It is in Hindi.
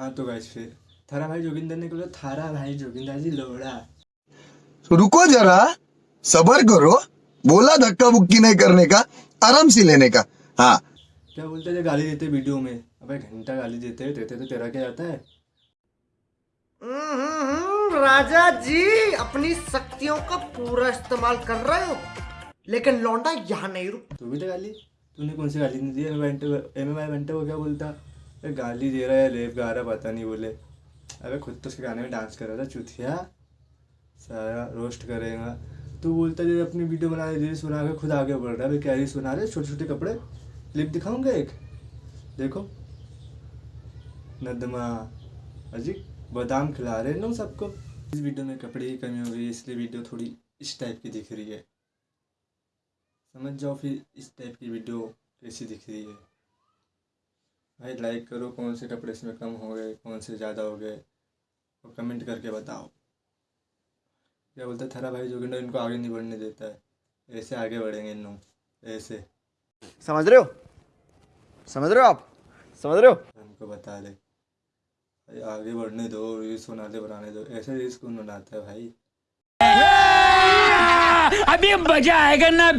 हाँ तो गाइस फिर थारा भाई जोगिंदर ने बोला थारा भाई जोगिंदर जी लोड़ा तो रुको जरा सबर करो बोला धक्का बुक्की नहीं करने का आराम से लेने का। हाँ। क्या बोलते थे गाली देते वीडियो में? अबे घंटा गाली देते हैं देते तो तेरा क्या जाता है? हम्म, राजा जी अपनी शक्तियों का पूरा इस्तेमाल कर रहे हो लेकिन लौंडा यहाँ नहीं रुक तू भी तो गाली तूने कौन सी गाली नहीं दी? एम एम आई बंटे को क्या बोलता? अरे गाली दे रहा है रेप गा रहा पता नहीं बोले। अबे खुद तो उसके गाने में डांस कर रहा था चुथिया सारा रोस्ट करेगा। तू बोलता जब अपनी वीडियो बना रही रील्स बना के खुद आगे बढ़ रहा है। अबे क्या रील्स बना रहे छोटे छोटे कपड़े? क्लिप दिखाऊँगा एक? देखो। नदमा। अजी, बादाम खिला रहे हैं लोग सबको। इस वीडियो में कपड़े की कमी हो गई, इसलिए वीडियो थोड़ी इस टाइप की दिख रही है। समझ जाओ फिर इस टाइप की वीडियो कैसी दिख रही है। भाई लाइक करो कौन से कपड़े इसमें कम हो गए कौन से ज़्यादा हो गए और कमेंट करके बताओ। क्या बोलते हैं थारा भाई जोगिंदर इनको आगे नहीं बढ़ने देता है। ऐसे आगे बढ़ेंगे इन लोग ऐसे। समझ रहे हो? समझ रहे हो आप? समझ रहे हो? हमको बता दे। भाई आगे बढ़ने दो रील्स बना दे बनाने दो। ऐसे रील्स कौन बनाता है भाई। अभी मज़ा आएगा ना?